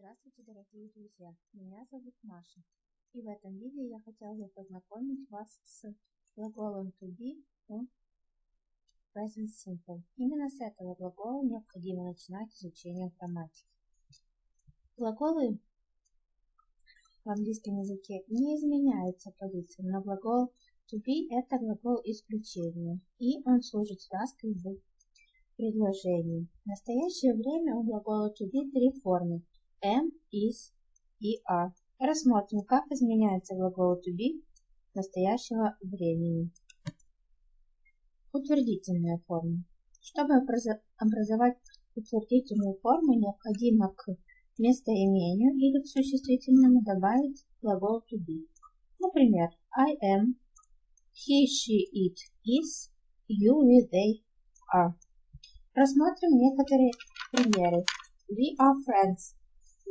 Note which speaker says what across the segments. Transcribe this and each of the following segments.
Speaker 1: Здравствуйте, дорогие друзья! Меня зовут Маша. И в этом видео я хотела бы познакомить вас с глаголом to be в present simple. Именно с этого глагола необходимо начинать изучение грамматики. Глаголы в английском языке не изменяются по лицам, но глагол to be это глагол исключения, и он служит связкой в предложении. В настоящее время у глагола to be три формы am, is и are. Рассмотрим, как изменяется глагол to be настоящего времени. Утвердительная форма. Чтобы образовать утвердительную форму, необходимо к местоимению или к существительному добавить глагол to be. Например, I am, he, she, it is, you, we, they are. Рассмотрим некоторые примеры. We are friends.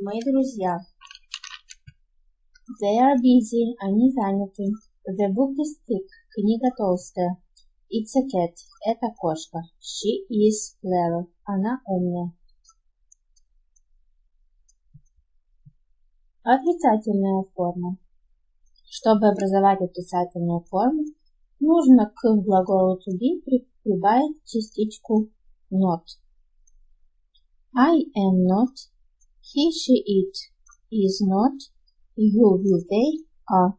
Speaker 1: Мы друзья. They are busy. Они заняты. The book is thick. Книга толстая. It's a cat. Это кошка. She is clever. Она умная. Отрицательная форма. Чтобы образовать отрицательную форму, нужно к глаголу to be прибавить частичку not. I am not He, she, it is not. You, will, they are.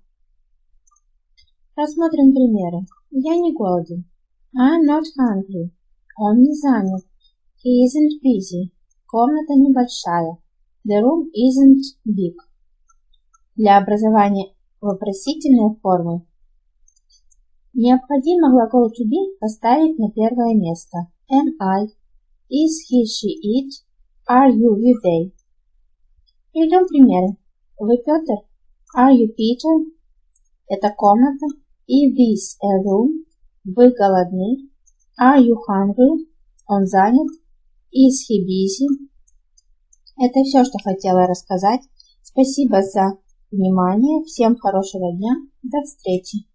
Speaker 1: Рассмотрим примеры. Я не голоден. I'm not hungry. Он не занят. He isn't busy. Комната небольшая. The room isn't big. Для образования вопросительной формы необходимо глагол to be поставить на первое место. Am I? Is he, she, it? Are you, you, they? Приведем примеры. Вы Петр? Are you Peter? Это комната. Is this a room? Вы голодны? Are you hungry? Он занят. Is he busy? Это все, что хотела рассказать. Спасибо за внимание. Всем хорошего дня. До встречи.